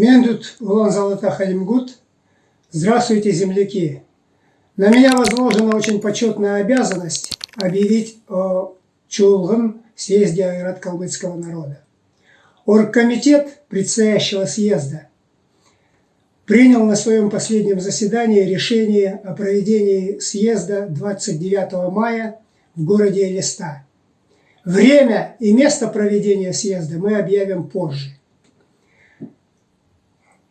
Мендут Улан Золота Халимгут. Здравствуйте, земляки! На меня возложена очень почетная обязанность объявить о Чулган съезде Айрат-Калмыцкого народа. Оргкомитет предстоящего съезда принял на своем последнем заседании решение о проведении съезда 29 мая в городе Элиста. Время и место проведения съезда мы объявим позже.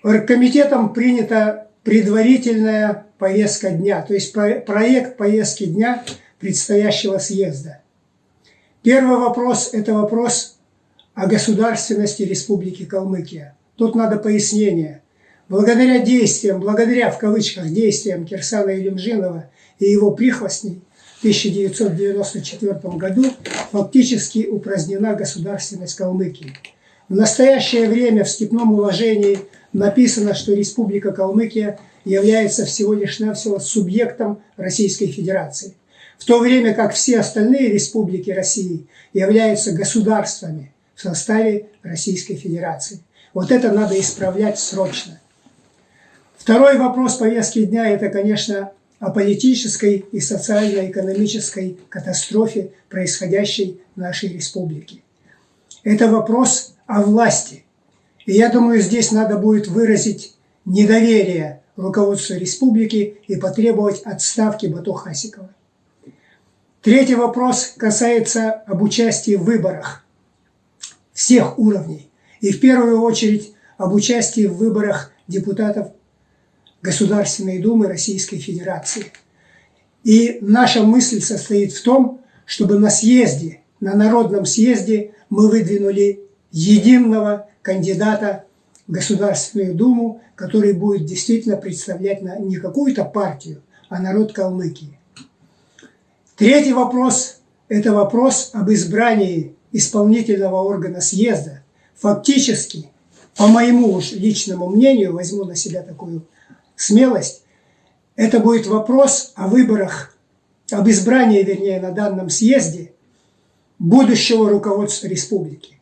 Оргкомитетом принята предварительная повестка дня, то есть проект повестки дня предстоящего съезда. Первый вопрос – это вопрос о государственности Республики Калмыкия. Тут надо пояснение. Благодаря действиям, благодаря в кавычках действиям Кирсана Илюмжинова и его прихвостней в 1994 году фактически упразднена государственность Калмыкии. В настоящее время в степном уложении написано, что Республика Калмыкия является всего лишь навсего субъектом Российской Федерации, в то время как все остальные республики России являются государствами в составе Российской Федерации. Вот это надо исправлять срочно. Второй вопрос повестки дня – это, конечно, о политической и социально-экономической катастрофе, происходящей в нашей республике. Это вопрос о власти. И я думаю, здесь надо будет выразить недоверие руководству республики и потребовать отставки Бату Хасикова. Третий вопрос касается об участии в выборах всех уровней. И в первую очередь об участии в выборах депутатов Государственной Думы Российской Федерации. И наша мысль состоит в том, чтобы на съезде, на народном съезде мы выдвинули единого кандидата в Государственную Думу, который будет действительно представлять не какую-то партию, а народ Калмыкии. Третий вопрос – это вопрос об избрании исполнительного органа съезда. Фактически, по моему уж личному мнению, возьму на себя такую смелость, это будет вопрос о выборах, об избрании, вернее, на данном съезде будущего руководства республики.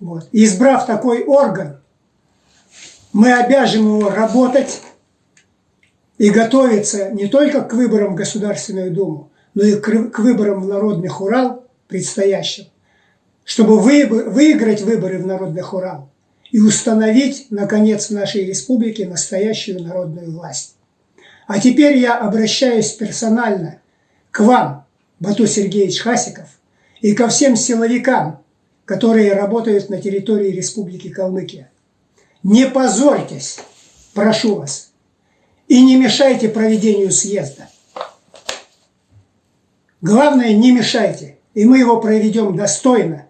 Вот. Избрав такой орган, мы обяжем его работать и готовиться не только к выборам в Государственную Думу, но и к выборам в Народных Урал предстоящим, чтобы выиграть выборы в Народных Урал и установить, наконец, в нашей республике настоящую народную власть. А теперь я обращаюсь персонально к вам, Бату Сергеевич Хасиков, и ко всем силовикам, которые работают на территории Республики Калмыкия. Не позорьтесь, прошу вас, и не мешайте проведению съезда. Главное, не мешайте, и мы его проведем достойно,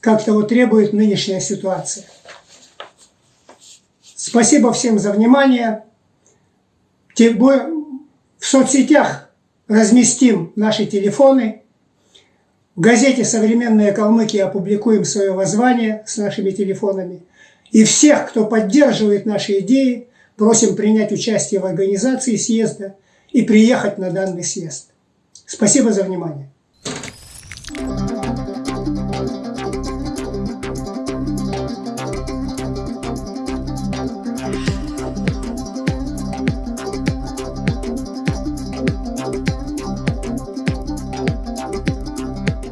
как того требует нынешняя ситуация. Спасибо всем за внимание. В соцсетях разместим наши телефоны – в газете «Современная Калмыкия» опубликуем свое воззвание с нашими телефонами. И всех, кто поддерживает наши идеи, просим принять участие в организации съезда и приехать на данный съезд. Спасибо за внимание.